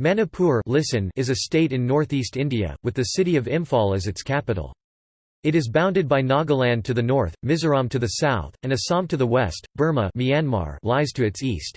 Manipur listen is a state in northeast India, with the city of Imphal as its capital. It is bounded by Nagaland to the north, Mizoram to the south, and Assam to the west. Burma Myanmar lies to its east.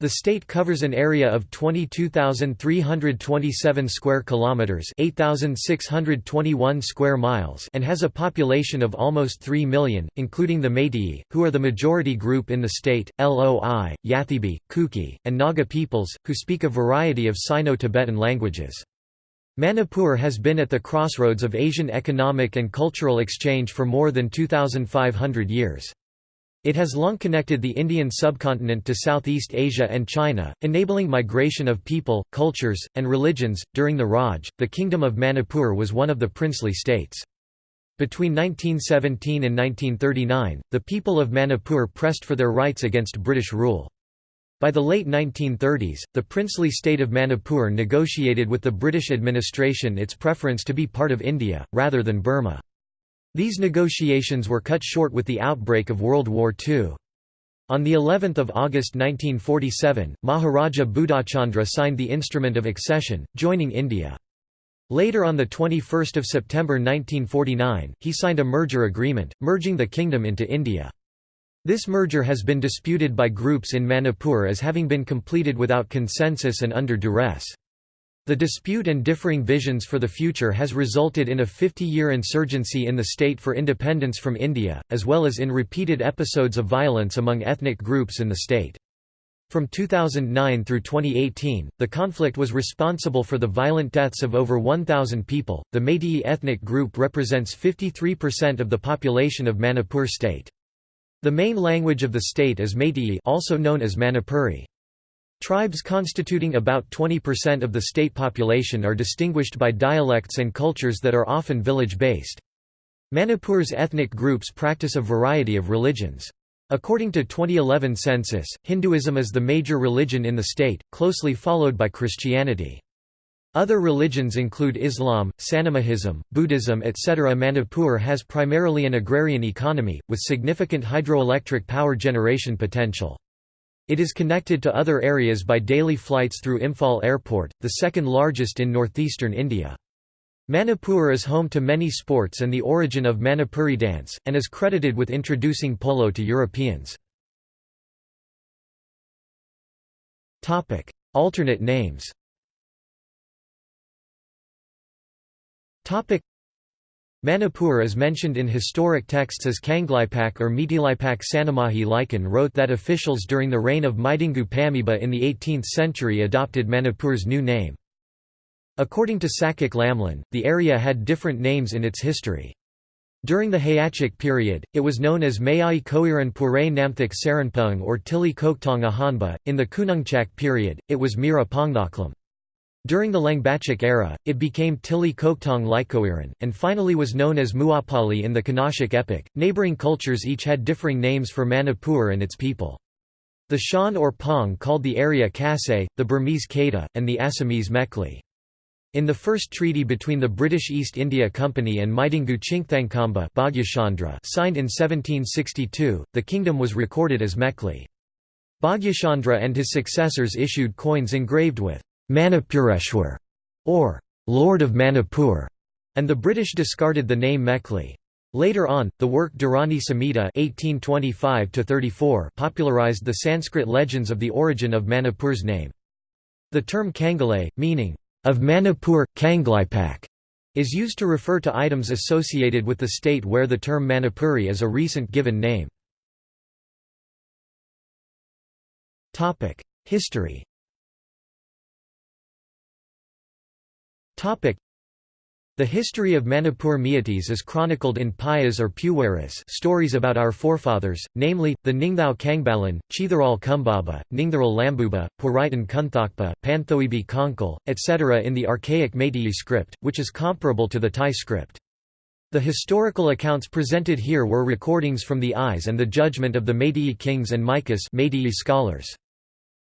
The state covers an area of 22,327 square kilometers, 8,621 square miles, and has a population of almost 3 million, including the Meitei, who are the majority group in the state, Loi, Yathibi, Kuki, and Naga peoples, who speak a variety of Sino-Tibetan languages. Manipur has been at the crossroads of Asian economic and cultural exchange for more than 2,500 years. It has long connected the Indian subcontinent to Southeast Asia and China, enabling migration of people, cultures, and religions. During the Raj, the Kingdom of Manipur was one of the princely states. Between 1917 and 1939, the people of Manipur pressed for their rights against British rule. By the late 1930s, the princely state of Manipur negotiated with the British administration its preference to be part of India, rather than Burma. These negotiations were cut short with the outbreak of World War II. On the 11th of August 1947, Maharaja Budhachandra signed the instrument of accession, joining India. Later on 21 September 1949, he signed a merger agreement, merging the kingdom into India. This merger has been disputed by groups in Manipur as having been completed without consensus and under duress. The dispute and differing visions for the future has resulted in a 50-year insurgency in the state for independence from India, as well as in repeated episodes of violence among ethnic groups in the state. From 2009 through 2018, the conflict was responsible for the violent deaths of over 1,000 people. The Meitei ethnic group represents 53% of the population of Manipur state. The main language of the state is Meitei, also known as Manipuri. Tribes constituting about 20% of the state population are distinguished by dialects and cultures that are often village-based. Manipur's ethnic groups practice a variety of religions. According to 2011 census, Hinduism is the major religion in the state, closely followed by Christianity. Other religions include Islam, Sanamahism, Buddhism etc. Manipur has primarily an agrarian economy, with significant hydroelectric power generation potential. It is connected to other areas by daily flights through Imphal Airport, the second largest in northeastern India. Manipur is home to many sports and the origin of Manipuri dance, and is credited with introducing polo to Europeans. Alternate names Manipur is mentioned in historic texts as Kangleipak or Mitilaipak Sanamahi Laikan wrote that officials during the reign of Maidingu Pamiba in the 18th century adopted Manipur's new name. According to Sakak Lamlin, the area had different names in its history. During the Hayachik period, it was known as Mayai Koiran Pure Namthik Saranpung or Tili Koktong Ahanba. In the Kunungchak period, it was Mira Pongnaklam. During the Langbachik era, it became Tili Koktong Likoiran, and finally was known as Muapali in the Kanashik epic. Neighboring cultures each had differing names for Manipur and its people. The Shan or Pong called the area Kasay, the Burmese Kata, and the Assamese Mekli. In the first treaty between the British East India Company and Maidingu Chingthangkamba signed in 1762, the kingdom was recorded as Mekli. Bhagyachandra and his successors issued coins engraved with Manipureshwar, or Lord of Manipur, and the British discarded the name Mekli. Later on, the work Dharani Samhita (1825–34) popularized the Sanskrit legends of the origin of Manipur's name. The term Kangalay, meaning of Manipur, Kangleipak, is used to refer to items associated with the state where the term Manipuri is a recent given name. History The history of Manipur Meiteis is chronicled in Payas or Puwaris stories about our forefathers, namely, the Ningthao Kangbalan, Chitharal Kumbaba, Ningtharal Lambuba, Puraitan Kunthakpa, Panthoibi Konkal, etc. in the archaic Meitei script, which is comparable to the Thai script. The historical accounts presented here were recordings from the eyes and the judgment of the Meitei kings and Maikas Meitei scholars.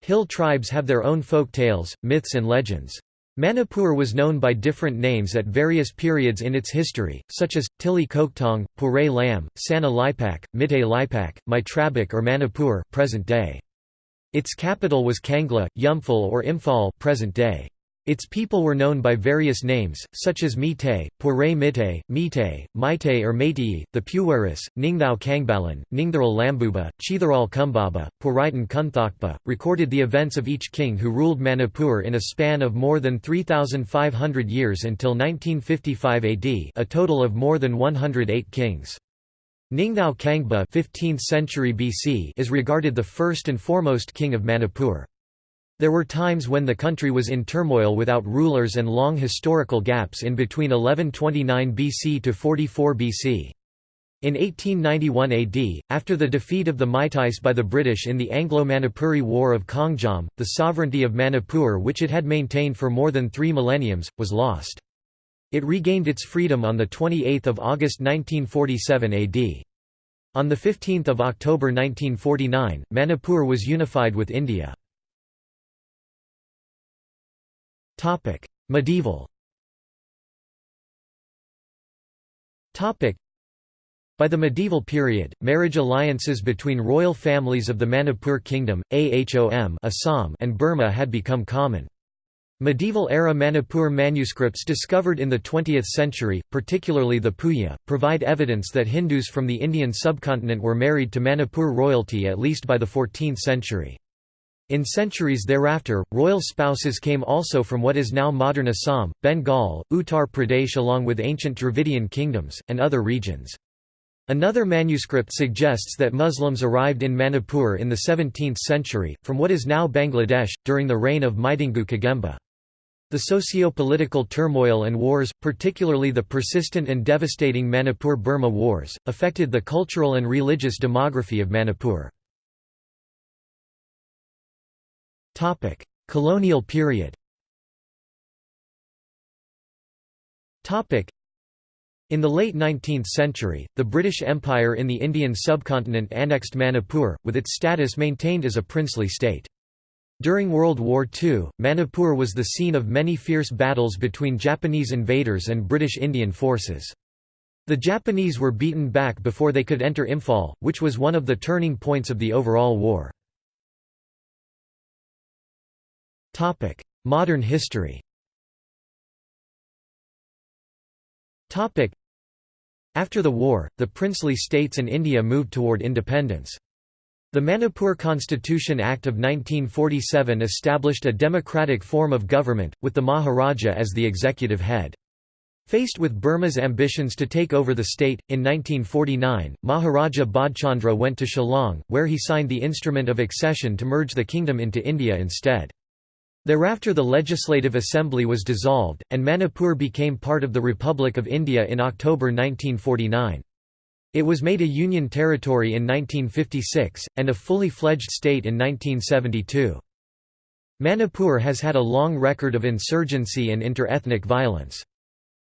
Hill tribes have their own folk tales, myths and legends. Manipur was known by different names at various periods in its history, such as, Tili Koktong, Lam, Sana Lipak, Mite Lipak, Maitrabak or Manipur present day. Its capital was Kangla, Yumphal or Imphal present day. Its people were known by various names, such as Mite, Pure Mite, Mite, Maite or Meitei, the Puweris, Ningthao Kangbalan, Ningtharal Lambuba, Chitharal Kumbaba, Puritan Kunthakpa, recorded the events of each king who ruled Manipur in a span of more than 3,500 years until 1955 AD a total of more than 108 kings. Ningthao Kangba 15th century BC is regarded the first and foremost king of Manipur. There were times when the country was in turmoil without rulers and long historical gaps in between 1129 BC to 44 BC. In 1891 AD, after the defeat of the Meiteis by the British in the Anglo-Manipuri War of Kongjam, the sovereignty of Manipur which it had maintained for more than three millenniums, was lost. It regained its freedom on 28 August 1947 AD. On 15 October 1949, Manipur was unified with India. Medieval. By the medieval period, marriage alliances between royal families of the Manipur Kingdom, Ahom Assam and Burma had become common. Medieval-era Manipur manuscripts discovered in the 20th century, particularly the Puya, provide evidence that Hindus from the Indian subcontinent were married to Manipur royalty at least by the 14th century. In centuries thereafter, royal spouses came also from what is now modern Assam, Bengal, Uttar Pradesh along with ancient Dravidian kingdoms, and other regions. Another manuscript suggests that Muslims arrived in Manipur in the 17th century, from what is now Bangladesh, during the reign of Maitingu Kagemba. The socio-political turmoil and wars, particularly the persistent and devastating Manipur-Burma wars, affected the cultural and religious demography of Manipur. Topic: Colonial period. Topic: In the late 19th century, the British Empire in the Indian subcontinent annexed Manipur, with its status maintained as a princely state. During World War II, Manipur was the scene of many fierce battles between Japanese invaders and British Indian forces. The Japanese were beaten back before they could enter Imphal, which was one of the turning points of the overall war. Topic: Modern history. Topic: After the war, the princely states and India moved toward independence. The Manipur Constitution Act of 1947 established a democratic form of government, with the Maharaja as the executive head. Faced with Burma's ambitions to take over the state, in 1949, Maharaja Bodhchandra went to Shillong, where he signed the instrument of accession to merge the kingdom into India instead. Thereafter the Legislative Assembly was dissolved, and Manipur became part of the Republic of India in October 1949. It was made a union territory in 1956, and a fully fledged state in 1972. Manipur has had a long record of insurgency and inter-ethnic violence.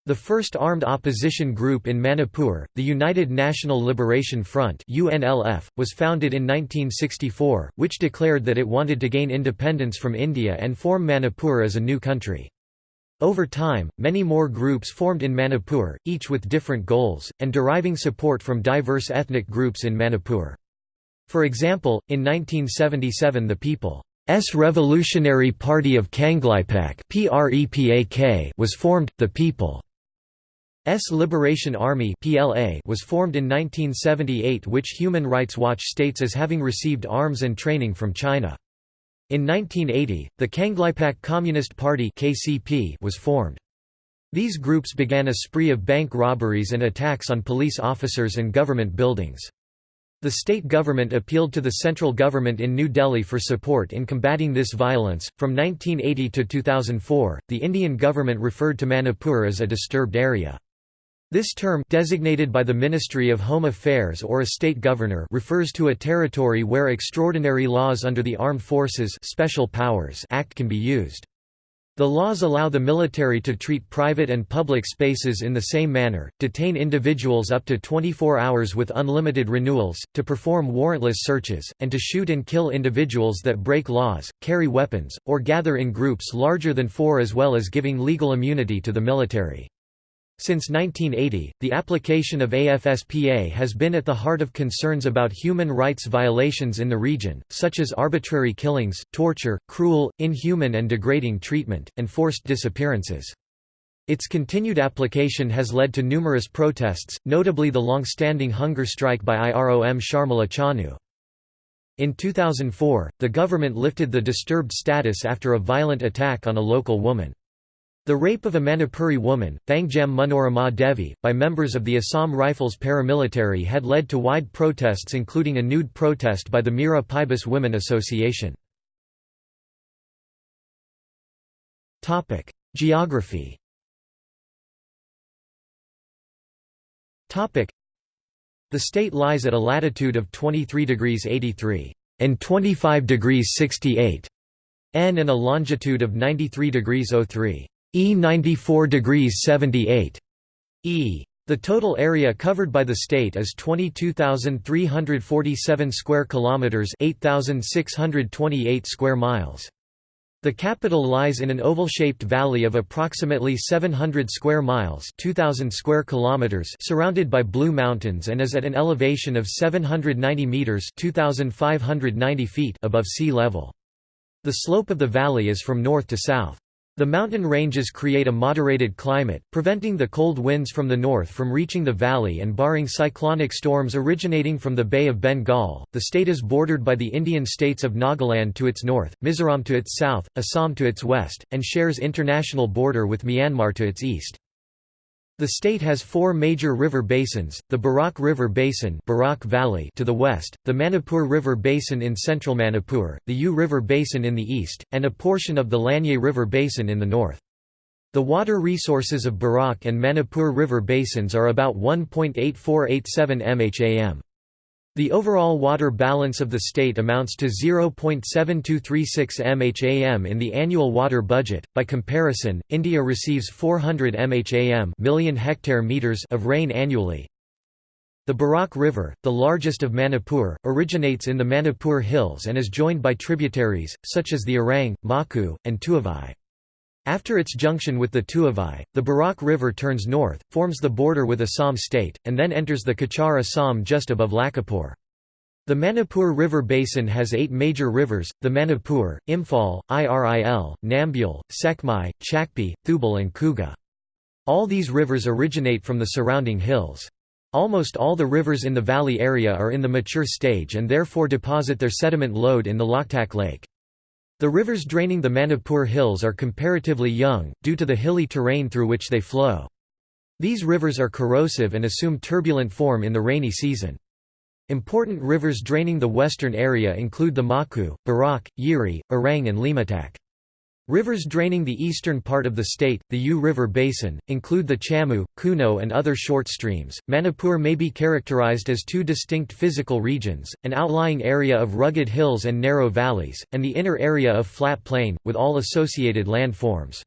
The first armed opposition group in Manipur, the United National Liberation Front UNLF, was founded in 1964, which declared that it wanted to gain independence from India and form Manipur as a new country. Over time, many more groups formed in Manipur, each with different goals, and deriving support from diverse ethnic groups in Manipur. For example, in 1977 the People's Revolutionary Party of Kangleipak was formed, the People S Liberation Army was formed in 1978 which Human Rights Watch states as having received arms and training from China. In 1980, the Kangleipak Communist Party was formed. These groups began a spree of bank robberies and attacks on police officers and government buildings. The state government appealed to the central government in New Delhi for support in combating this violence. From 1980 to 2004, the Indian government referred to Manipur as a disturbed area. This term designated by the Ministry of Home Affairs or a state governor refers to a territory where extraordinary laws under the Armed Forces Special Powers Act can be used. The laws allow the military to treat private and public spaces in the same manner, detain individuals up to 24 hours with unlimited renewals, to perform warrantless searches, and to shoot and kill individuals that break laws, carry weapons, or gather in groups larger than four as well as giving legal immunity to the military. Since 1980, the application of AFSPA has been at the heart of concerns about human rights violations in the region, such as arbitrary killings, torture, cruel, inhuman and degrading treatment, and forced disappearances. Its continued application has led to numerous protests, notably the long-standing hunger strike by IROM Sharmila Chanu. In 2004, the government lifted the disturbed status after a violent attack on a local woman. The rape of a Manipuri woman, Thangjam Manorama Devi, by members of the Assam Rifles paramilitary had led to wide protests including a nude protest by the Meira Paibis Women Association. Geography The state lies at a latitude of 23 degrees 83 and 25 degrees 68 N and a longitude of 93 degrees 03 E 94 degrees 78 E. The total area covered by the state is 22,347 square kilometers, 8,628 square miles. The capital lies in an oval-shaped valley of approximately 700 square miles, 2000 square kilometers, surrounded by Blue Mountains and is at an elevation of 790 meters, 2590 feet above sea level. The slope of the valley is from north to south. The mountain ranges create a moderated climate, preventing the cold winds from the north from reaching the valley and barring cyclonic storms originating from the Bay of Bengal. The state is bordered by the Indian states of Nagaland to its north, Mizoram to its south, Assam to its west, and shares international border with Myanmar to its east. The state has four major river basins, the Barak River Basin Barak Valley to the west, the Manipur River Basin in central Manipur, the U River Basin in the east, and a portion of the Lanyay River Basin in the north. The water resources of Barak and Manipur River basins are about 1.8487 mham. The overall water balance of the state amounts to 0.7236 mham in the annual water budget. By comparison, India receives 400 mham million hectare meters of rain annually. The Barak River, the largest of Manipur, originates in the Manipur Hills and is joined by tributaries, such as the Orang, Maku, and Tuavai. After its junction with the Tuavai, the Barak River turns north, forms the border with Assam state, and then enters the Cachar Assam just above Lakhimpur. The Manipur River Basin has eight major rivers, the Manipur, Imphal, Iril, Nambul, Sekmai, Chakpi, Thoubal and Kuga. All these rivers originate from the surrounding hills. Almost all the rivers in the valley area are in the mature stage and therefore deposit their sediment load in the Loktak Lake. The rivers draining the Manipur hills are comparatively young, due to the hilly terrain through which they flow. These rivers are corrosive and assume turbulent form in the rainy season. Important rivers draining the western area include the Maku, Barak, Yiri, Orang and Limatak. Rivers draining the eastern part of the state, the U River Basin, include the Chamu, Kuno, and other short streams. Manipur may be characterized as two distinct physical regions an outlying area of rugged hills and narrow valleys, and the inner area of flat plain, with all associated landforms.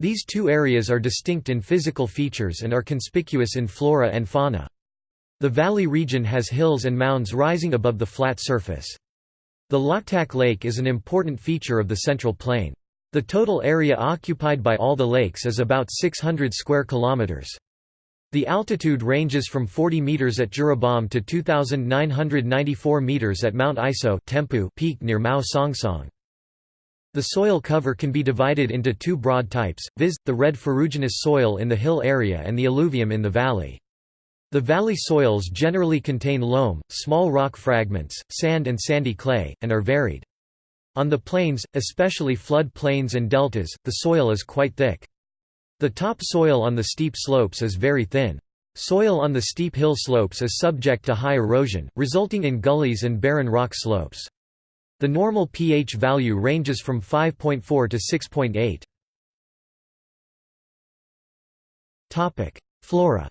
These two areas are distinct in physical features and are conspicuous in flora and fauna. The valley region has hills and mounds rising above the flat surface. The Loktak Lake is an important feature of the Central Plain. The total area occupied by all the lakes is about 600 square kilometers. The altitude ranges from 40 meters at Jiribam to 2994 meters at Mount Iso Tempu peak near Mao Songsong. The soil cover can be divided into two broad types, viz., the red ferruginous soil in the hill area and the alluvium in the valley. The valley soils generally contain loam, small rock fragments, sand and sandy clay, and are varied. On the plains, especially flood plains and deltas, the soil is quite thick. The top soil on the steep slopes is very thin. Soil on the steep hill slopes is subject to high erosion, resulting in gullies and barren rock slopes. The normal pH value ranges from 5.4 to 6.8. Flora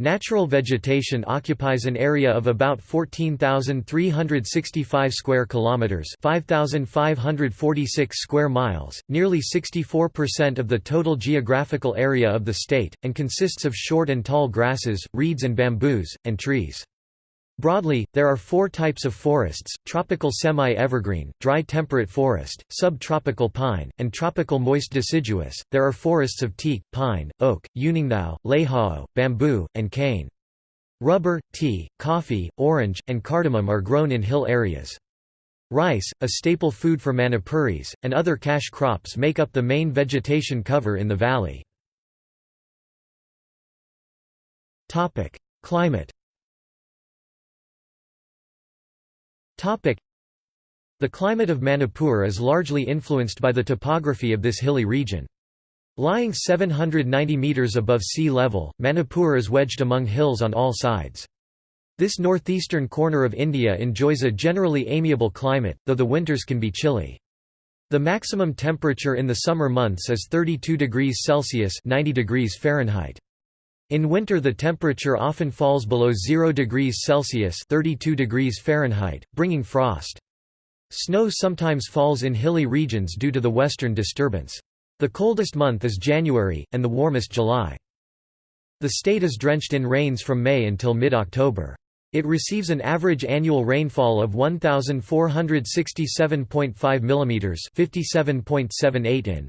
Natural vegetation occupies an area of about 14,365 square kilometers, 5,546 square miles, nearly 64% of the total geographical area of the state, and consists of short and tall grasses, reeds and bamboos, and trees. Broadly, there are four types of forests, tropical semi-evergreen, dry temperate forest, subtropical pine, and tropical moist deciduous. There are forests of teak, pine, oak, uningthau, leihau, bamboo, and cane. Rubber, tea, coffee, orange, and cardamom are grown in hill areas. Rice, a staple food for Manipuris, and other cash crops make up the main vegetation cover in the valley. Climate The climate of Manipur is largely influenced by the topography of this hilly region. Lying 790 metres above sea level, Manipur is wedged among hills on all sides. This northeastern corner of India enjoys a generally amiable climate, though the winters can be chilly. The maximum temperature in the summer months is 32 degrees Celsius 90 degrees Fahrenheit. In winter the temperature often falls below 0 degrees Celsius 32 degrees Fahrenheit, bringing frost. Snow sometimes falls in hilly regions due to the western disturbance. The coldest month is January, and the warmest July. The state is drenched in rains from May until mid-October. It receives an average annual rainfall of 1467.5 mm 57.78 in.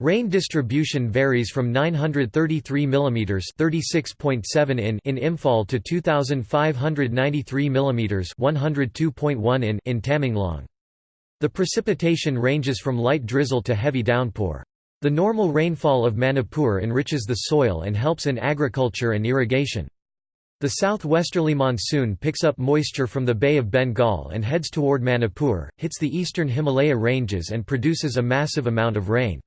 Rain distribution varies from 933 mm (36.7 in) in Imphal to 2593 mm (102.1 in) in Tamenglong. The precipitation ranges from light drizzle to heavy downpour. The normal rainfall of Manipur enriches the soil and helps in agriculture and irrigation. The southwesterly monsoon picks up moisture from the Bay of Bengal and heads toward Manipur, hits the eastern Himalaya ranges and produces a massive amount of rain.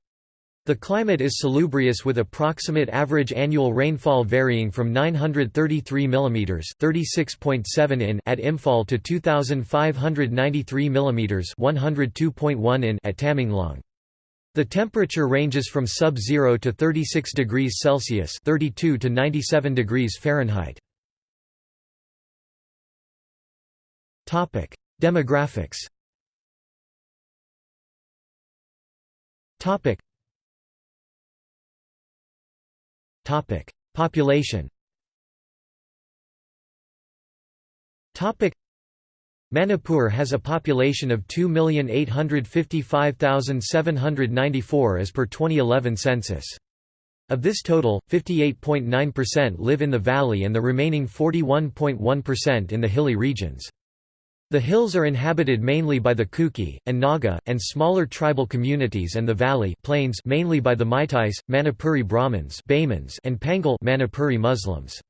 The climate is salubrious with approximate average annual rainfall varying from 933 mm (36.7 in) at Imphal to 2593 mm (102.1 in) at Tamenglong. The temperature ranges from sub-zero to 36 degrees Celsius (32 to 97 degrees Fahrenheit). Topic: Demographics. Topic: Topic: Population. Topic: Manipur has a population of 2,855,794 as per 2011 census. Of this total, 58.9% live in the valley and the remaining 41.1% in the hilly regions. The hills are inhabited mainly by the Kuki, and Naga, and smaller tribal communities and the valley plains mainly by the Meiteis, Manipuri Brahmins and Pangal Manipuri Muslims.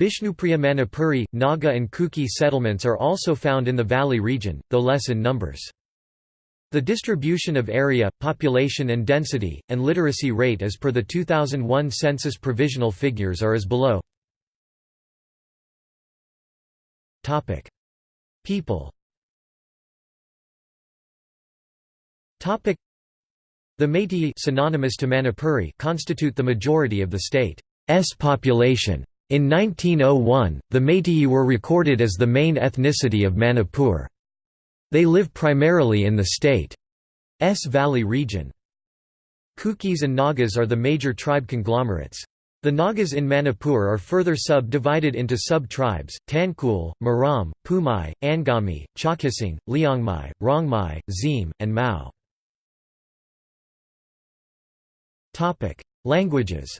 Bishnupriya Manipuri, Naga and Kuki settlements are also found in the valley region, though less in numbers. The distribution of area, population and density, and literacy rate as per the 2001 census provisional figures are as below. People The Meitei synonymous to Manipuri constitute the majority of the state's population. In 1901, the Meitei were recorded as the main ethnicity of Manipur. They live primarily in the state's valley region. Kukis and Nagas are the major tribe conglomerates. The Nagas in Manipur are further sub-divided into sub-tribes, Tangkhul, Maram, Pumai, Angami, Chakisang, Liangmai, Rongmai, Zim, and Mao. Languages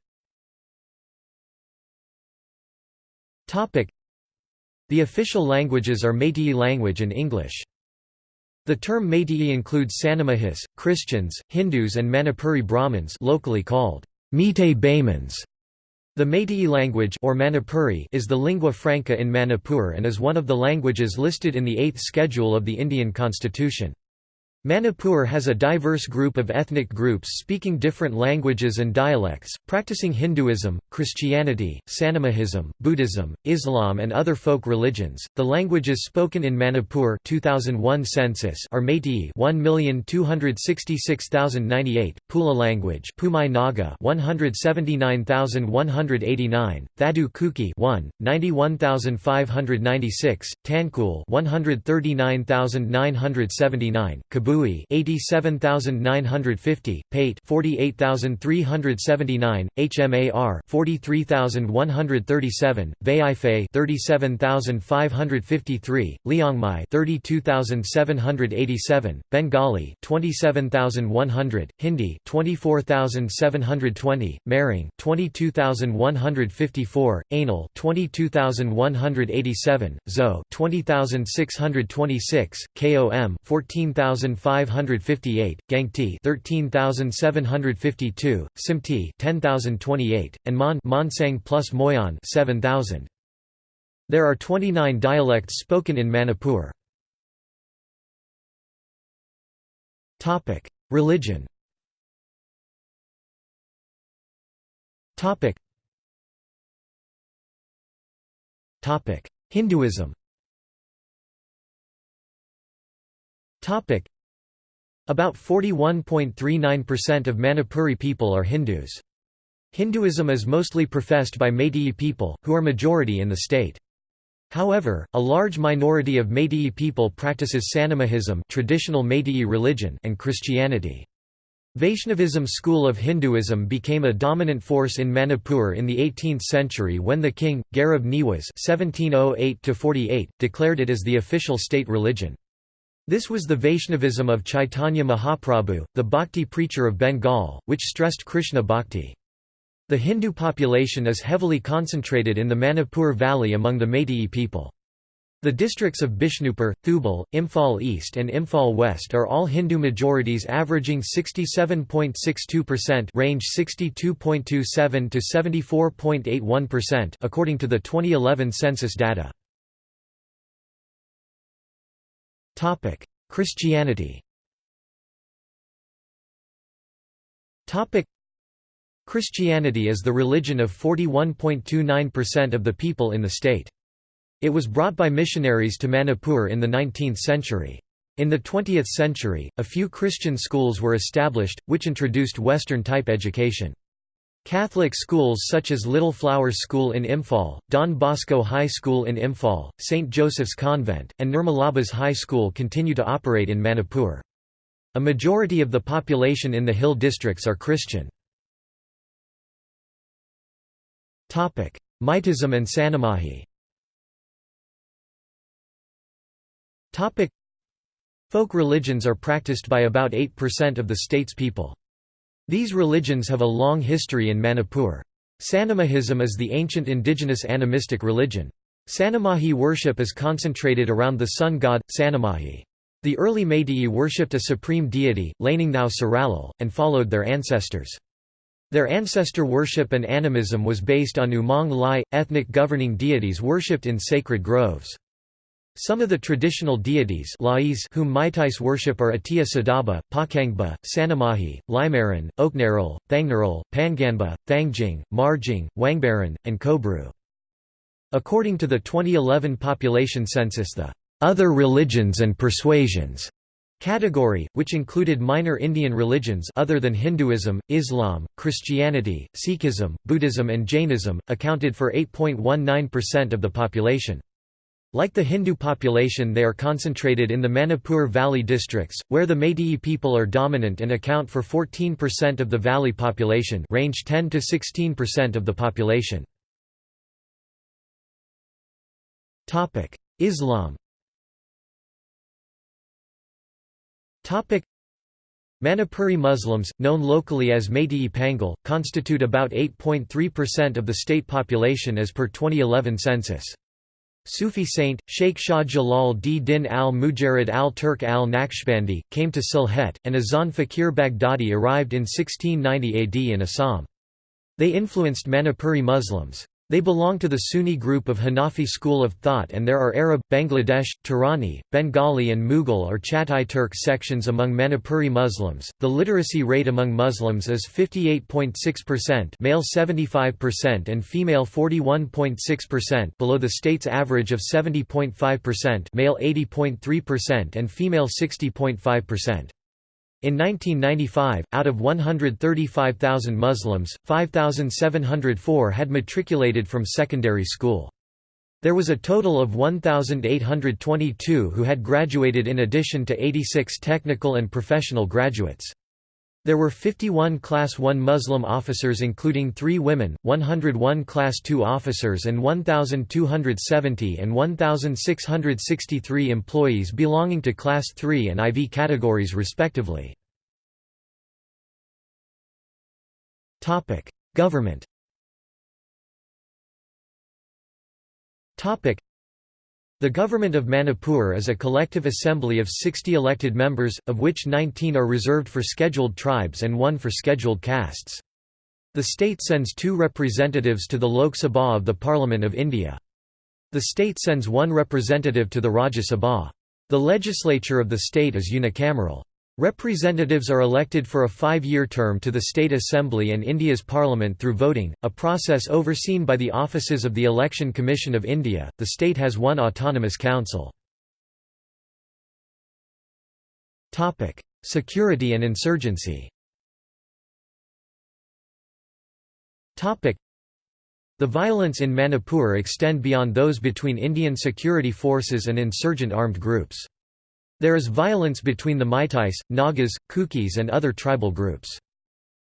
The official languages are Meitei language and English. The term Meitei includes Sanamahis, Christians, Hindus and Manipuri Brahmins locally called Meitei Baymans. The Meitei language or Manipuri is the lingua franca in Manipur and is one of the languages listed in the 8th schedule of the Indian constitution. Manipur has a diverse group of ethnic groups speaking different languages and dialects, practicing Hinduism, Christianity, Sanamahism, Buddhism, Islam and other folk religions. The languages spoken in Manipur 2001 census are Meitei 1,266,098, Pula language Pumai Naga 179,189, Thadu Kuki 1, 91,596, Tangkhul 139,979, Kabul Bui 87950, Pate 48379, HMAR 43137, Baifei 37553, Liangmai 32787, Bengali 27100, Hindi 24720, Mering 22154, Anil 22187, Zo 20626, KOM 14558, Gangti 13752, Simti 10028, and Mon Monsang plus Moyan 7000. There are 29 dialects spoken in Manipur. Topic: Religion. Topic: Hinduism. Topic. About 41.39% of Manipuri people are Hindus. Hinduism is mostly professed by Meitei people, who are majority in the state. However, a large minority of Meitei people practices Sanamahism traditional Meitei religion and Christianity. Vaishnavism school of Hinduism became a dominant force in Manipur in the 18th century when the king, Garib Niwas (1708–48), declared it as the official state religion. This was the Vaishnavism of Chaitanya Mahaprabhu, the bhakti preacher of Bengal, which stressed Krishna bhakti. The Hindu population is heavily concentrated in the Manipur Valley among the Meitei people. The districts of Bishnupur, Thoubal, Imphal East and Imphal West are all Hindu majorities averaging 67.62% range 62.27 to 74.81% according to the 2011 census data. Topic: Christianity. Topic: Christianity is the religion of 41.29% of the people in the state. It was brought by missionaries to Manipur in the 19th century. In the 20th century, a few Christian schools were established, which introduced Western-type education. Catholic schools such as Little Flowers School in Imphal, Don Bosco High School in Imphal, St. Joseph's Convent, and Nirmalabas High School continue to operate in Manipur. A majority of the population in the hill districts are Christian. Maitism and Sanamahi Folk religions are practiced by about 8% of the state's people. These religions have a long history in Manipur. Sanamahism is the ancient indigenous animistic religion. Sanamahi worship is concentrated around the sun god, Sanamahi. The early Meitei worshipped a supreme deity, Laningnau Saralal, and followed their ancestors. Their ancestor worship and animism was based on Umang Lai, ethnic governing deities worshipped in sacred groves. Some of the traditional deities whom Meiteis worship are Atia Sadaba, Pakangba, Sanamahi, Limaran, Oknaral, Thangnaral, Panganba, Thangjing, Marjing, Wangbaran, and Kobru. According to the 2011 population census the «other religions and persuasions» category, which included minor Indian religions other than Hinduism, Islam, Christianity, Sikhism, Buddhism and Jainism, accounted for 8.19% of the population. Like the Hindu population they are concentrated in the Manipur Valley districts, where the Meitei people are dominant and account for 14% of the valley population range 10 to 16% of the population. Islam Manipuri Muslims, known locally as Meitei Pangal, constitute about 8.3% of the state population as per 2011 census. Sufi saint, Sheikh Shah Jalal d-Din al-Mujarid al-Turk al-Naqshbandi, came to Sylhet, and Azan Fakir Baghdadi arrived in 1690 AD in Assam. They influenced Manipuri Muslims. They belong to the Sunni group of Hanafi school of thought and there are Arab, Bangladesh, Turani, Bengali and Mughal or Chatai Turk sections among Manipuri Muslims. The literacy rate among Muslims is 58.6% male 75% and female 41.6% below the state's average of 70.5% male 80.3% and female 60.5%. In 1995, out of 135,000 Muslims, 5,704 had matriculated from secondary school. There was a total of 1,822 who had graduated in addition to 86 technical and professional graduates. There were 51 Class I Muslim officers including three women, 101 Class II officers and 1,270 and 1,663 employees belonging to Class III and IV categories respectively. Government the Government of Manipur is a collective assembly of 60 elected members, of which 19 are reserved for scheduled tribes and one for scheduled castes. The state sends two representatives to the Lok Sabha of the Parliament of India. The state sends one representative to the Rajya Sabha. The legislature of the state is unicameral. Representatives are elected for a five-year term to the State Assembly and India's Parliament through voting, a process overseen by the offices of the Election Commission of India. The state has one autonomous council. Topic: Security and insurgency. Topic: The violence in Manipur extend beyond those between Indian security forces and insurgent armed groups. There is violence between the Meiteis, Nagas, Kukis and other tribal groups.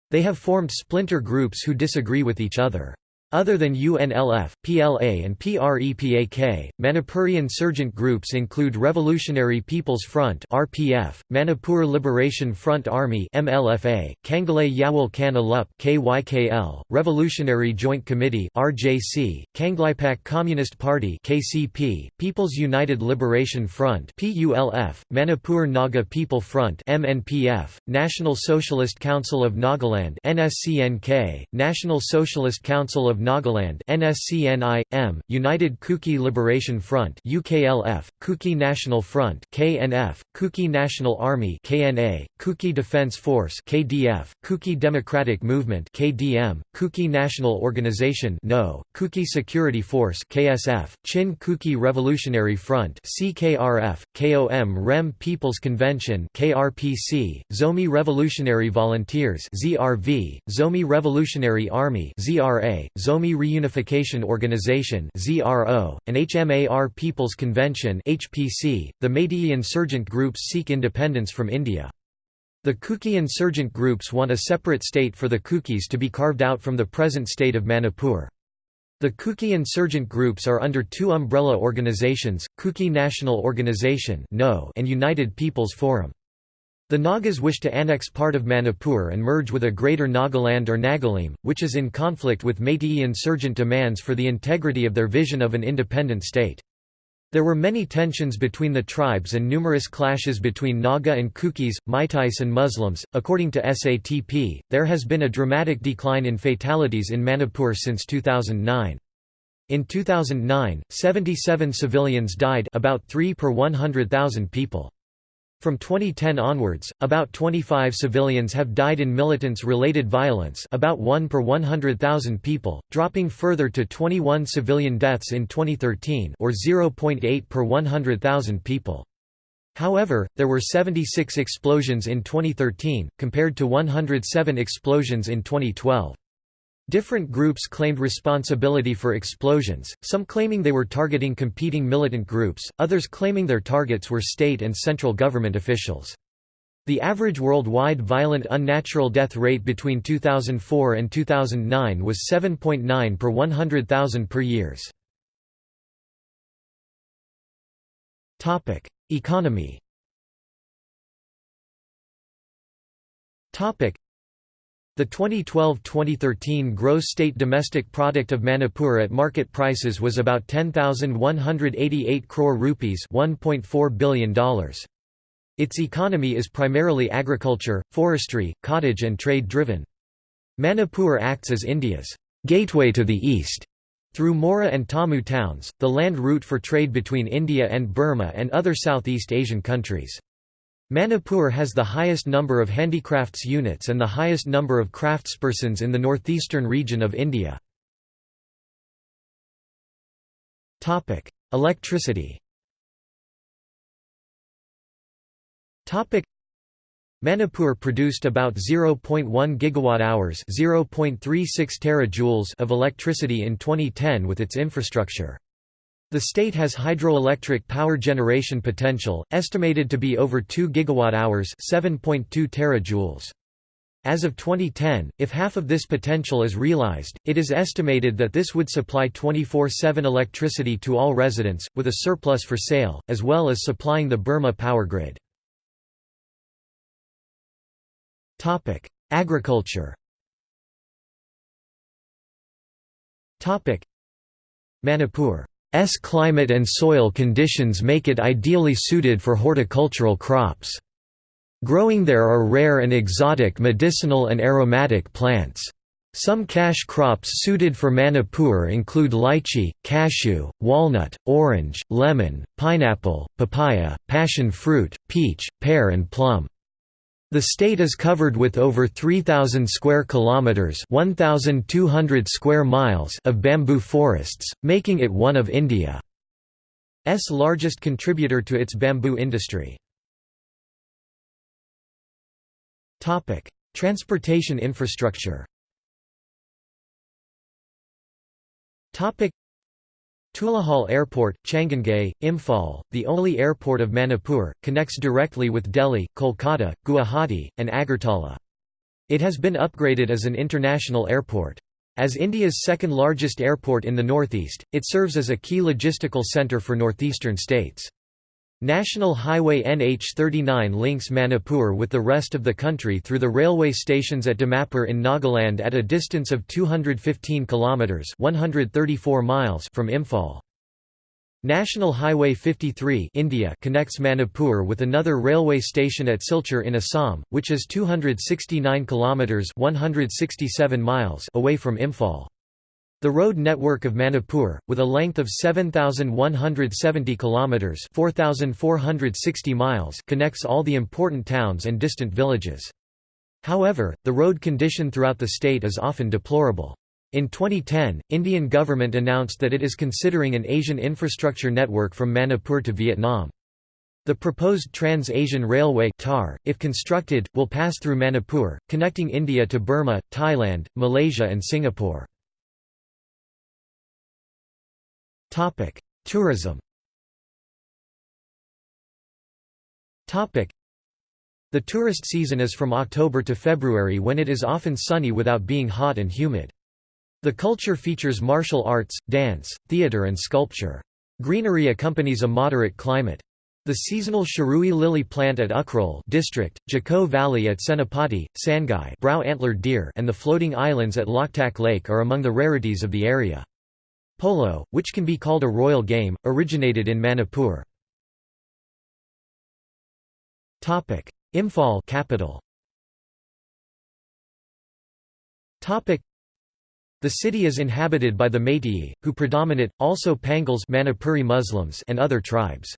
They have formed splinter groups who disagree with each other. Other than UNLF, PLA and PREPAK, Manipuri insurgent groups include Revolutionary People's Front (RPF), Manipur Liberation Front Army (MLFA), Kangalay Yawal Kan Alup (KYKL), Revolutionary Joint Committee (RJC), Kangleipak Communist Party (KCP), People's United Liberation Front (PULF), Manipur Naga People Front (MNPF), National Socialist Council of Nagaland (NSCNK), National Socialist Council of Nagaland NSCNI M United Kuki Liberation Front UKLF Kuki National Front KNF Kuki National Army KNA Kuki Defense Force KDF Kuki Democratic Movement KDM Kuki National Organization No Kuki Security Force KSF Chin Kuki Revolutionary Front CKRF KOM REM People's Convention KRPC Zomi Revolutionary Volunteers ZRV Zomi Revolutionary Army ZRA Zomi Reunification Organization and HMAR People's Convention. The Meitei insurgent groups seek independence from India. The Kuki insurgent groups want a separate state for the Kukis to be carved out from the present state of Manipur. The Kuki insurgent groups are under two umbrella organizations, Kuki National Organization and United People's Forum. The Nagas wish to annex part of Manipur and merge with a greater Nagaland or Nagalim, which is in conflict with Meitei insurgent demands for the integrity of their vision of an independent state. There were many tensions between the tribes and numerous clashes between Naga and Kukis, Meiteis and Muslims. According to SATP, there has been a dramatic decline in fatalities in Manipur since 2009. In 2009, 77 civilians died about 3 per 100,000 people. From 2010 onwards, about 25 civilians have died in militants-related violence about 1 per 100,000 people, dropping further to 21 civilian deaths in 2013 or 0.8 per 100,000 people. However, there were 76 explosions in 2013, compared to 107 explosions in 2012. Different groups claimed responsibility for explosions, some claiming they were targeting competing militant groups, others claiming their targets were state and central government officials. The average worldwide violent unnatural death rate between 2004 and 2009 was 7.9 per 100,000 per years. Economy the 2012-2013 gross state domestic product of Manipur at market prices was about 10,188 crore rupees $1.4 billion. Its economy is primarily agriculture, forestry, cottage and trade driven. Manipur acts as India's gateway to the east. Through Moreh and Tamu towns, the land route for trade between India and Burma and other Southeast Asian countries. Manipur has the highest number of handicrafts units and the highest number of craftspersons in the northeastern region of India. Electricity Manipur produced about 0.1 gigawatt-hours (0.36 terajoules) of electricity in 2010 with its infrastructure. The state has hydroelectric power generation potential, estimated to be over 2 gigawatt-hours 7.2 terajoules. As of 2010, if half of this potential is realized, it is estimated that this would supply 24-7 electricity to all residents, with a surplus for sale, as well as supplying the Burma power grid. Agriculture Manipur S climate and soil conditions make it ideally suited for horticultural crops. Growing there are rare and exotic medicinal and aromatic plants. Some cash crops suited for Manipur include lychee, cashew, walnut, orange, lemon, pineapple, papaya, passion fruit, peach, pear and plum. The state is covered with over 3000 square kilometers, 1200 square miles of bamboo forests, making it one of India's largest contributor to its bamboo industry. Topic: Transportation infrastructure. Topic: Tulihal Airport, Changangei, Imphal, the only airport of Manipur, connects directly with Delhi, Kolkata, Guwahati, and Agartala. It has been upgraded as an international airport. As India's second largest airport in the northeast, it serves as a key logistical centre for northeastern states. National Highway NH39 links Manipur with the rest of the country through the railway stations at Dimapur in Nagaland at a distance of 215 kilometers (134 miles) from Imphal. National Highway 53 India connects Manipur with another railway station at Silchar in Assam, which is 269 kilometers (167 miles) away from Imphal. The road network of Manipur, with a length of 7,170 kilometers (4,460 miles), connects all the important towns and distant villages. However, the road condition throughout the state is often deplorable. In 2010, Indian government announced that it is considering an Asian infrastructure network from Manipur to Vietnam. The proposed Trans-Asian Railway TAR, if constructed, will pass through Manipur, connecting India to Burma, Thailand, Malaysia and Singapore. Topic: Tourism. Topic: The tourist season is from October to February when it is often sunny without being hot and humid. The culture features martial arts, dance, theatre and sculpture. Greenery accompanies a moderate climate. The seasonal Shirui lily plant at Ukhrul district, Jakko Valley at Senapati, Sangai brow-antlered deer and the floating islands at Loktak Lake are among the rarities of the area. Polo, which can be called a royal game, originated in Manipur. Imphal capital. The city is inhabited by the Meitei, who predominate, also Pangals Manipuri Muslims and other tribes.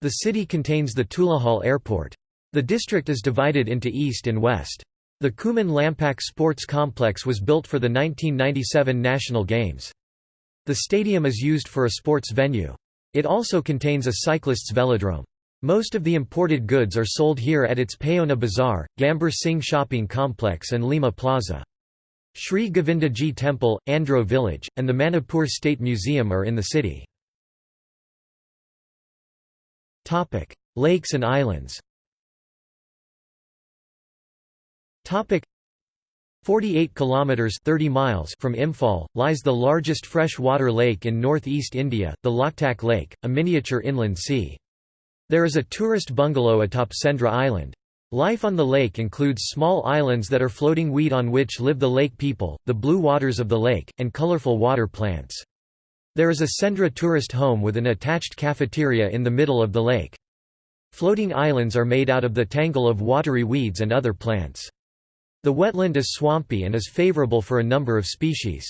The city contains the Tulihal Airport. The district is divided into east and west. The Khuman Lampak Sports Complex was built for the 1997 National Games. The stadium is used for a sports venue. It also contains a cyclists' velodrome. Most of the imported goods are sold here at its Paona Bazaar, Gambhir Singh Shopping Complex and Lima Plaza. Sri Govindaji Temple, Andro Village, and the Manipur State Museum are in the city. Lakes and islands 48 kilometers 30 miles from Imphal lies the largest freshwater lake in northeast India, the Loktak Lake, a miniature inland sea. There is a tourist bungalow atop Sendra Island. Life on the lake includes small islands that are floating weed on which live the lake people, the blue waters of the lake, and colorful water plants. There is a Sendra tourist home with an attached cafeteria in the middle of the lake. Floating islands are made out of the tangle of watery weeds and other plants. The wetland is swampy and is favorable for a number of species.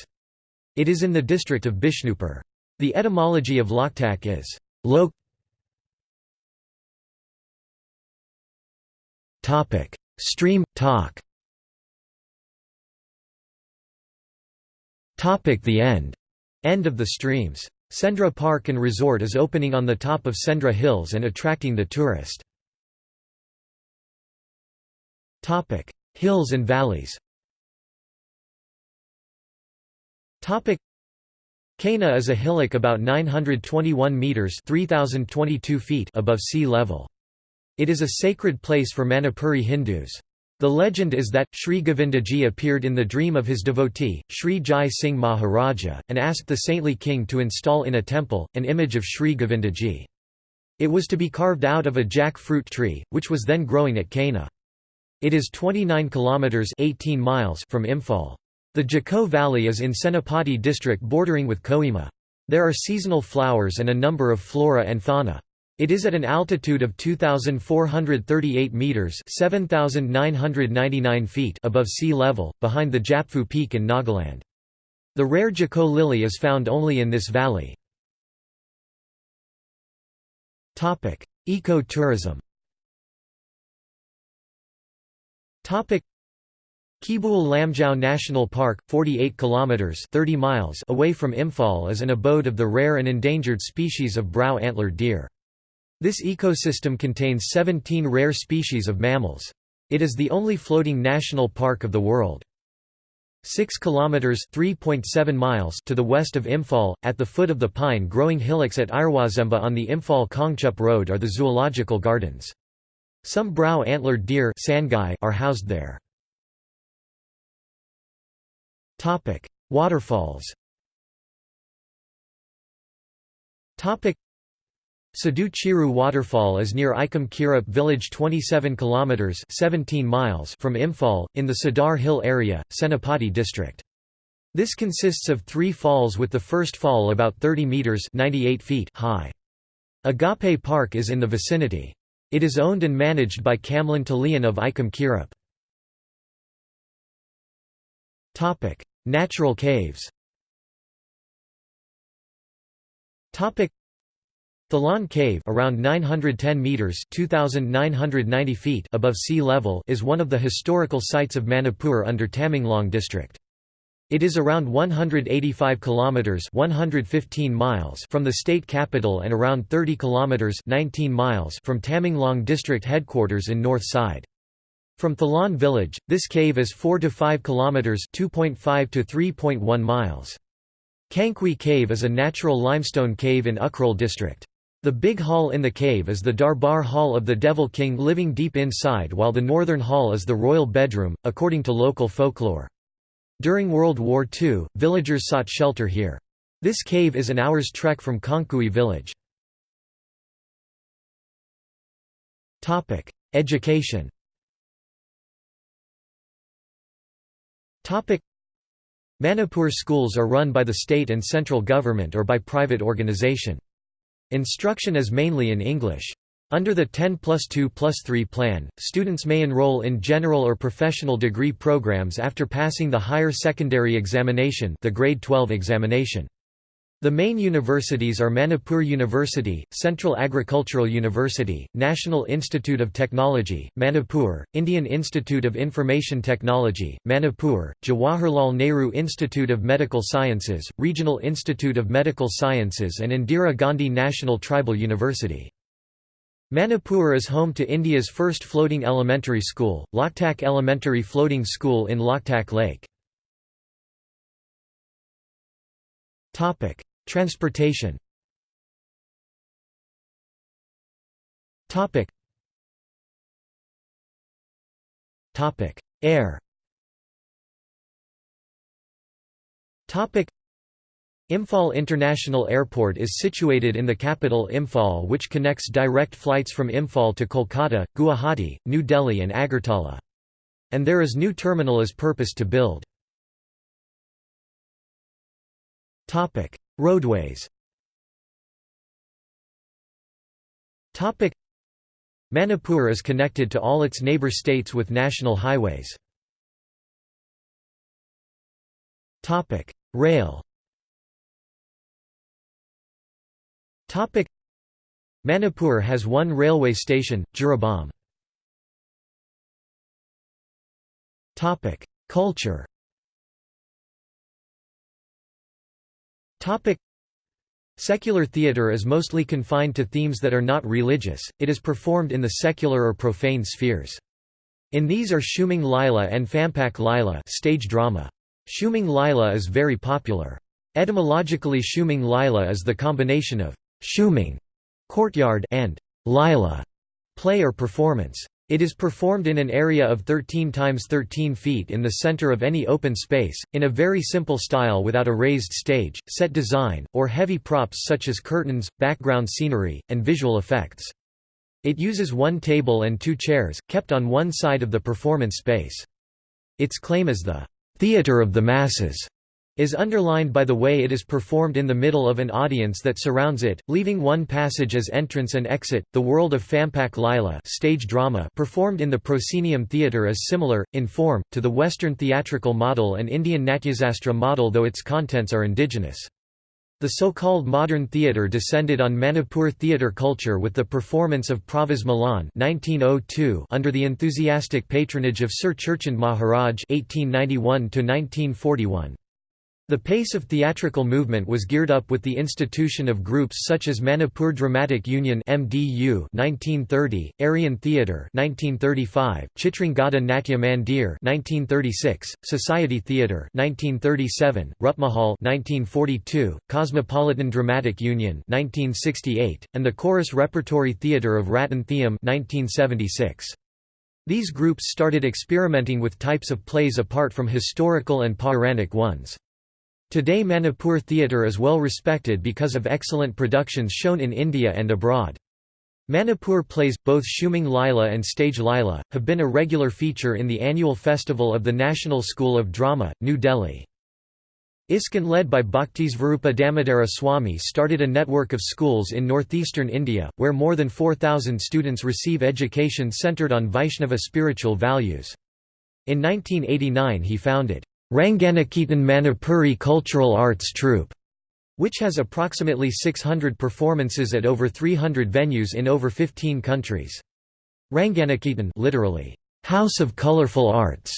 It is in the district of Bishnupur. The etymology of Loktak is lok. Topic: Stream talk. Topic: The end. End of the streams. Sendra Park and Resort is opening on the top of Sendra Hills and attracting the tourist. Topic: Hills and valleys Kaina is a hillock about 921 metres 3022 feet above sea level. It is a sacred place for Manipuri Hindus. The legend is that, Sri Govindaji appeared in the dream of his devotee, Sri Jai Singh Maharaja, and asked the saintly king to install in a temple, an image of Sri Govindaji. It was to be carved out of a jack fruit tree, which was then growing at Kaina. It is 29 kilometers 18 miles from Imphal. The Jakko Valley is in Senapati district bordering with Kohima. There are seasonal flowers and a number of flora and fauna. It is at an altitude of 2,438 metres 7,999 feet above sea level, behind the Japfu Peak in Nagaland. The rare Jakko lily is found only in this valley. Eco-tourism Keibul Lamjao National Park, 48 kilometers (30 miles) away from Imphal is an abode of the rare and endangered species of brow-antlered deer. This ecosystem contains 17 rare species of mammals. It is the only floating national park of the world. 6 kilometers (3.7 miles) to the west of Imphal, at the foot of the pine-growing hillocks at Iroisemba on the Imphal-Kangchup road are the zoological gardens. Some brow-antlered deer are housed there. Waterfalls. Sadu Chiru waterfall is near Ikam Kirup village 27 kilometers 17 miles from Imphal in the Sadar Hill area, Senapati district. This consists of 3 falls with the first fall about 30 meters 98 feet high. Agape Park is in the vicinity. It is owned and managed by Kamlan Talian of Ikam Kirup. Natural caves. Thalan Cave around 910 meters (2990 feet) above sea level is one of the historical sites of Manipur under Tamenglong district. It is around 185 kilometers (115 miles) from the state capital and around 30 kilometers (19 miles) from Tamenglong district headquarters in north side. From Thalan village, this cave is 4 to 5 kilometers (2.5 to 3.1 miles). Khangkhui Cave is a natural limestone cave in Ukhrul district. The big hall in the cave is the Darbar Hall of the Devil King living deep inside while the northern hall is the royal bedroom, according to local folklore. During World War II, villagers sought shelter here. This cave is an hour's trek from Khangkhui village. Education Manipur schools are run by the state and central government or by private organization. Instruction is mainly in English. Under the 10 plus 2 plus 3 plan, students may enroll in general or professional degree programs after passing the higher secondary examination the grade 12 examination. The main universities are Manipur University, Central Agricultural University, National Institute of Technology, Manipur, Indian Institute of Information Technology, Manipur, Jawaharlal Nehru Institute of Medical Sciences, Regional Institute of Medical Sciences and Indira Gandhi National Tribal University. Manipur is home to India's first floating elementary school, Loktak Elementary Floating School in Loktak Lake. Transportation Air Imphal International Airport is situated in the capital Imphal which connects direct flights from Imphal to Kolkata, Guwahati, New Delhi and Agartala. And there is new terminal as purpose to build. Roadways Manipur is connected to all its neighbor states with national highways. Rail Manipur has one railway station, Jiribam. Culture Secular theatre is mostly confined to themes that are not religious, it is performed in the secular or profane spheres. In these are Shumang Lila and Phampak Lila stage drama. Shumang Lila is very popular. Etymologically Shumang Lila is the combination of «shumang» courtyard and «lila» play or performance. It is performed in an area of 13 times 13 feet in the center of any open space, in a very simple style without a raised stage, set design, or heavy props such as curtains, background scenery, and visual effects. It uses one table and two chairs, kept on one side of the performance space. Its claim is the theater of the masses is underlined by the way it is performed in the middle of an audience that surrounds it, leaving one passage as entrance and exit. The world of Phampak Lila stage drama performed in the proscenium theatre is similar, in form, to the Western theatrical model and Indian Natyasastra model though its contents are indigenous. The so-called modern theatre descended on Manipur theatre culture with the performance of Pravas Milan 1902 under the enthusiastic patronage of Sir Churchand Maharaj 1891 -1941. The pace of theatrical movement was geared up with the institution of groups such as Manipur Dramatic Union (MDU) 1930, Aryan Theatre 1935, Chitrangada Natya Mandir 1936, Society Theatre 1937, Rupmahal 1942, Cosmopolitan Dramatic Union 1968, and the Chorus Repertory Theatre of Ratan Thiyam 1976. These groups started experimenting with types of plays apart from historical and Pauranic ones. Today Manipur theatre is well respected because of excellent productions shown in India and abroad. Manipur plays, both Shumang Lila and Stage Lila, have been a regular feature in the annual festival of the National School of Drama, New Delhi. ISKCON led by Bhaktisvarupa Damodara Swami started a network of schools in northeastern India, where more than 4,000 students receive education centered on Vaishnava spiritual values. In 1989 he founded Ranganiketan Manipuri Cultural Arts Troupe, which has approximately 600 performances at over 300 venues in over 15 countries. Ranganiketan literally, House of Colorful Arts,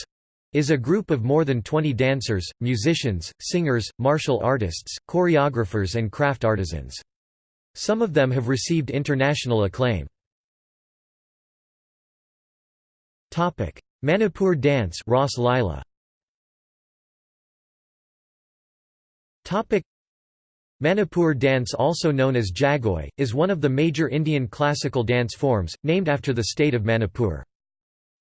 is a group of more than 20 dancers, musicians, singers, martial artists, choreographers and craft artisans. Some of them have received international acclaim. Manipur dance Ras Lila Manipur dance also known as Jagoi, is one of the major Indian classical dance forms, named after the state of Manipur.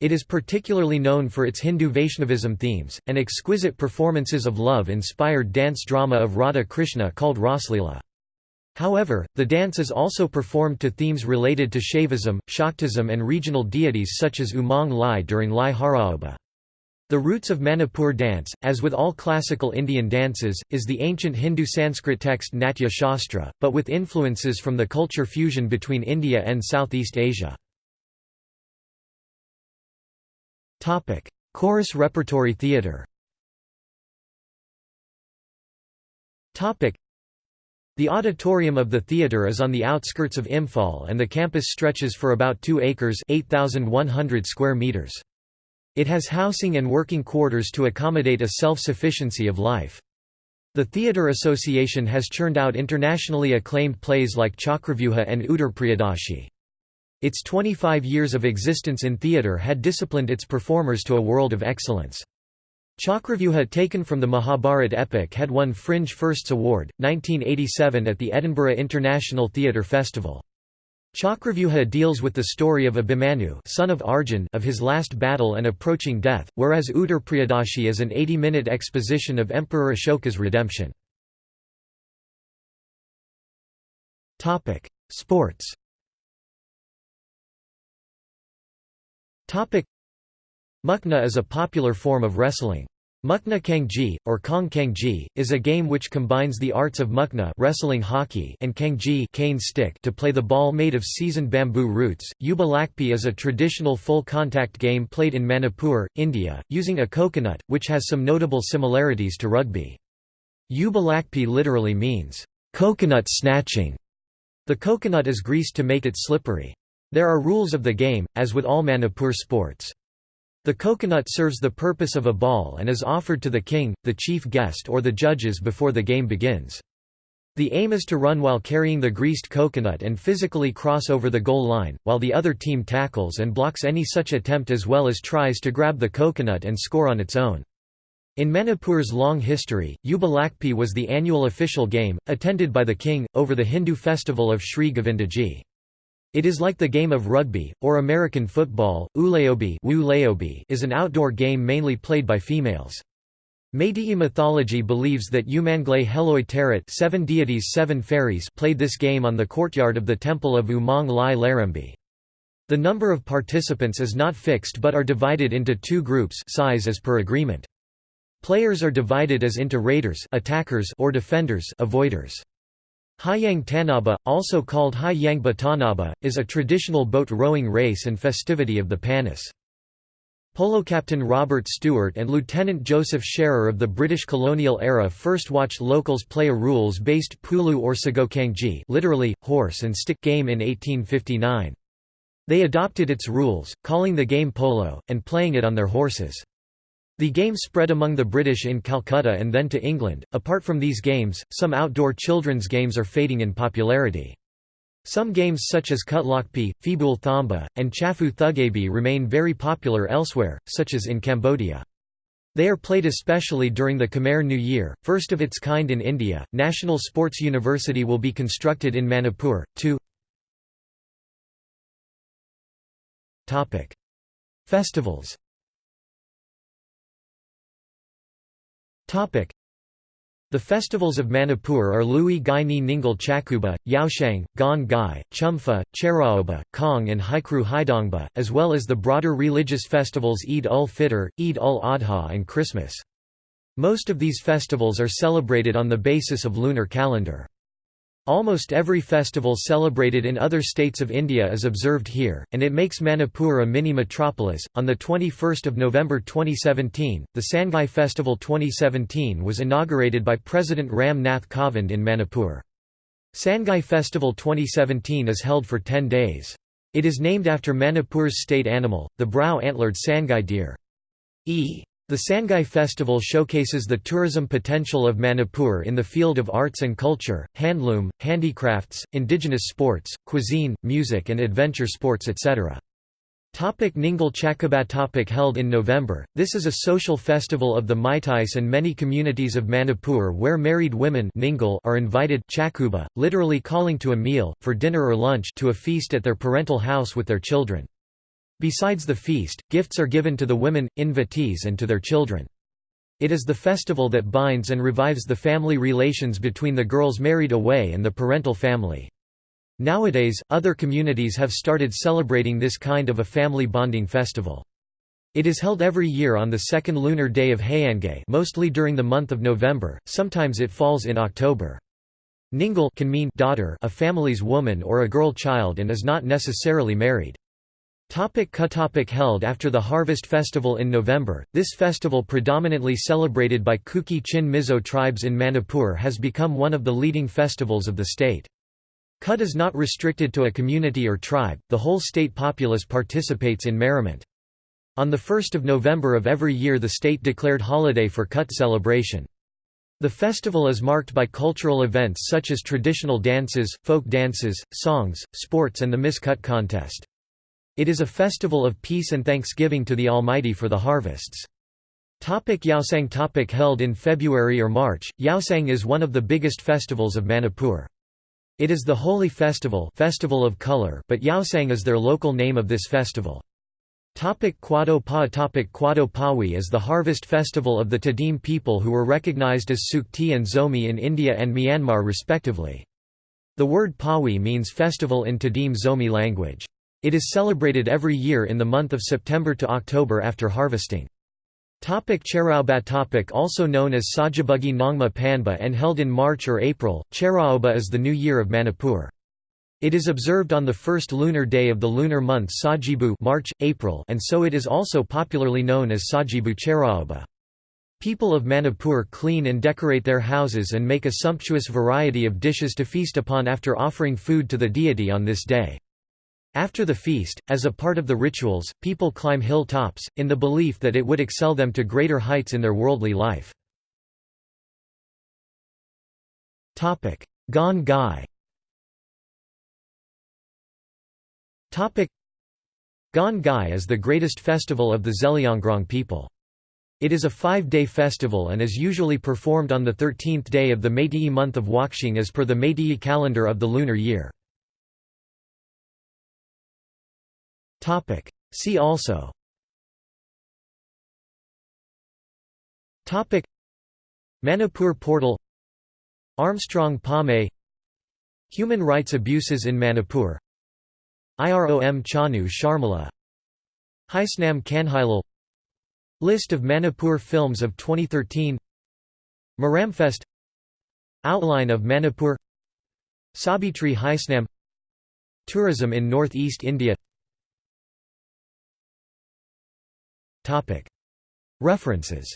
It is particularly known for its Hindu Vaishnavism themes, and exquisite performances of love-inspired dance drama of Radha Krishna called Raslila. However, the dance is also performed to themes related to Shaivism, Shaktism and regional deities such as Umang Lai during Lai Haraoba. The roots of Manipur dance, as with all classical Indian dances, is the ancient Hindu Sanskrit text Natya Shastra, but with influences from the culture fusion between India and Southeast Asia. Chorus repertory theatre the auditorium of the theatre is on the outskirts of Imphal and the campus stretches for about 2 acres 8,100 square meters. It has housing and working quarters to accommodate a self-sufficiency of life. The Theatre Association has churned out internationally acclaimed plays like Chakravyuha and Uttarpriyadashi. Its 25 years of existence in theatre had disciplined its performers to a world of excellence. Chakravyuha taken from the Mahabharat epic had won Fringe Firsts Award, 1987 at the Edinburgh International Theatre Festival. Chakravyuha deals with the story of Abhimanyu son of Arjun of his last battle and approaching death, whereas Uttarpriyadashi is an 80-minute exposition of Emperor Ashoka's redemption. Sports Mukna is a popular form of wrestling. Mukna Kangji, or Kong Kangji, is a game which combines the arts of Mukna wrestling hockey and Kangji cane stick to play the ball made of seasoned bamboo roots. Yuba Lakpi is a traditional full-contact game played in Manipur, India, using a coconut, which has some notable similarities to rugby. Yuba Lakpi literally means, coconut snatching. The coconut is greased to make it slippery. There are rules of the game, as with all Manipur sports. The coconut serves the purpose of a ball and is offered to the king, the chief guest or the judges before the game begins. The aim is to run while carrying the greased coconut and physically cross over the goal line, while the other team tackles and blocks any such attempt as well as tries to grab the coconut and score on its own. In Manipur's long history, Yuba Lakpi was the annual official game, attended by the king, over the Hindu festival of Sri Govindaji. It is like the game of rugby, or American football. Ulaobi is an outdoor game mainly played by females. Meitei mythology believes that Umanglay Heloi Teret seven deities seven fairies played this game on the courtyard of the temple of Umang Lai Larambi. The number of participants is not fixed but are divided into two groups size as per agreement. Players are divided as into raiders attackers or defenders avoiders. Hayang Tanaba, also called Hayang Batanaba, is a traditional boat rowing race and festivity of the Panis. Polo captain Robert Stewart and Lieutenant Joseph Scherer of the British colonial era first watched locals play a rules-based pulu or sagokangji literally, horse and stick game in 1859. They adopted its rules, calling the game polo, and playing it on their horses. The game spread among the British in Calcutta and then to England. Apart from these games, some outdoor children's games are fading in popularity. Some games such as Kutlokpi, Fibul Thamba, and Chafu Thugabi remain very popular elsewhere, such as in Cambodia. They are played especially during the Khmer New Year, first of its kind in India. National Sports University will be constructed in Manipur. 2 Topic: Festivals. The festivals of Manipur are Lui Gai Ni Ningal Chakuba, Yaoshang, Gon Gai, Chumfa, Cheraoba, Kong and Haikru Haidongba, as well as the broader religious festivals Eid ul-Fitr, Eid ul-Adha and Christmas. Most of these festivals are celebrated on the basis of lunar calendar. Almost every festival celebrated in other states of India is observed here, and it makes Manipur a mini metropolis. On the 21st of November 2017, the Sangai Festival 2017 was inaugurated by President Ram Nath Kovind in Manipur. Sangai Festival 2017 is held for 10 days. It is named after Manipur's state animal, the brow-antlered Sangai deer. E. The Sangai Festival showcases the tourism potential of Manipur in the field of arts and culture, handloom, handicrafts, indigenous sports, cuisine, music and adventure sports etc. Topic Ningal Chakuba topic Held in November, this is a social festival of the Meiteis and many communities of Manipur where married women Ningal are invited chakuba, literally calling to a meal, for dinner or lunch to a feast at their parental house with their children. Besides the feast, gifts are given to the women, invitees and to their children. It is the festival that binds and revives the family relations between the girls married away and the parental family. Nowadays, other communities have started celebrating this kind of a family bonding festival. It is held every year on the second lunar day of Hayangay mostly during the month of November, sometimes it falls in October. Ningal can mean daughter a family's woman or a girl child and is not necessarily married. Topic held after the Harvest Festival in November, this festival predominantly celebrated by Kuki Chin Mizo tribes in Manipur has become one of the leading festivals of the state. Kut is not restricted to a community or tribe, the whole state populace participates in merriment. On 1 November of every year the state declared holiday for Kut celebration. The festival is marked by cultural events such as traditional dances, folk dances, songs, sports and the Miss Kut contest. It is a festival of peace and thanksgiving to the Almighty for the harvests. Topic Yaosang topic Held in February or March, Yaosang is one of the biggest festivals of Manipur. It is the holy festival festival of color but Yaosang is their local name of this festival. Topic Quado Pa Topic Quado Pawi is the harvest festival of the Tadim people who were recognized as Sukti and Zomi in India and Myanmar respectively. The word Pawi means festival in Tadim Zomi language. It is celebrated every year in the month of September to October after harvesting. Topic Cheraoba topic Also known as Sajabugi Nongma Panba and held in March or April, Cheraoba is the new year of Manipur. It is observed on the first lunar day of the lunar month Sajibu March, April and so it is also popularly known as Sajibu Cheraoba. People of Manipur clean and decorate their houses and make a sumptuous variety of dishes to feast upon after offering food to the deity on this day. After the feast, as a part of the rituals, people climb hill tops, in the belief that it would excel them to greater heights in their worldly life. Gon Gai Gon Gai is the greatest festival of the Zeliangrong people. It is a five-day festival and is usually performed on the 13th day of the Meitei month of Wakshing as per the Meitei calendar of the lunar year. See also. Topic. Manipur portal. Armstrong Pame. Human rights abuses in Manipur. IROM Chanu Sharmila. Haisnam Kanhailal List of Manipur films of 2013 Maramfest. Outline of Manipur. Sabitri Haisnam. Tourism in northeast India References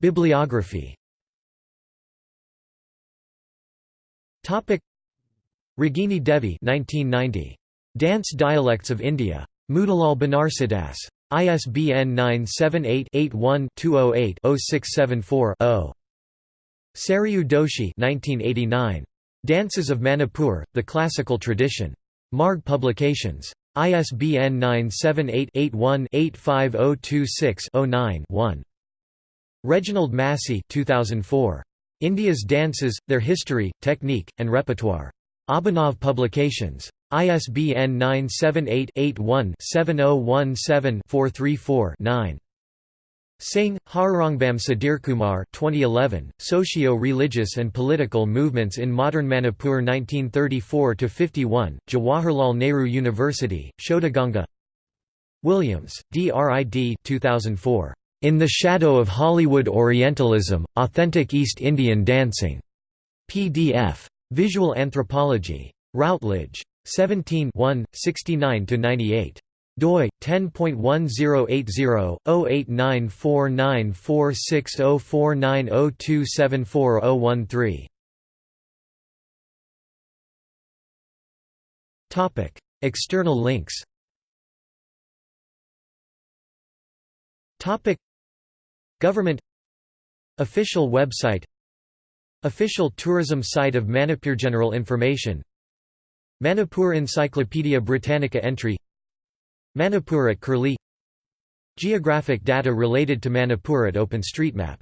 Bibliography Ragini Devi 1990. Dance Dialects of India. Motilal Banarsidass. ISBN 978-81-208-0674-0. Sarayu Doshi 1989. Dances of Manipur, The Classical Tradition. Marg Publications. ISBN 978 81 85026 9 Reginald Massey 2004. India's Dances, Their History, Technique, and Repertoire. Abhinav Publications. ISBN 978-81-7017-434-9. Singh, Harirangam Sadirkumar 2011, Socio-Religious and Political Movements in Modern Manipur 1934–51, Jawaharlal Nehru University, Shodhaganga Williams, D.R.I.D. 2004. In the Shadow of Hollywood Orientalism, Authentic East Indian Dancing. PDF. Visual Anthropology. Routledge. 17 69–98 doi 10.1080/089494604902740013 Topic External links. Topic Government. Official website. Official tourism site of Manipur. General information. Manipur Encyclopaedia Britannica entry Manipur at Curlie. Geographic data related to Manipur at OpenStreetMap